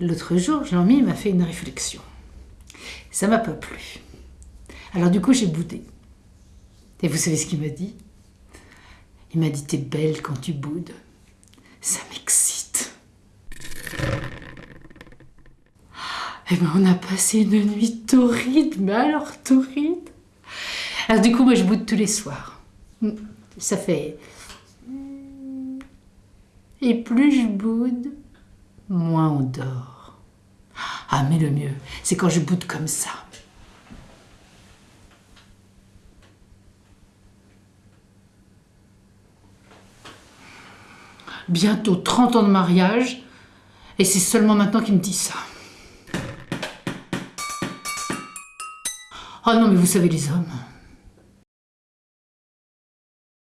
L'autre jour, Jean-Mi m'a fait une réflexion. Ça m'a pas plu. Alors du coup, j'ai boudé. Et vous savez ce qu'il m'a dit? Il m'a dit T'es belle quand tu boudes. Ça m'excite. Et ben on a passé une nuit torride, mais alors torride. Alors du coup, moi je boude tous les soirs. Ça fait. Et plus je boude, moins on dort. Ah, mais le mieux, c'est quand je boude comme ça. Bientôt 30 ans de mariage, et c'est seulement maintenant qu'il me dit ça. Oh non, mais vous savez les hommes.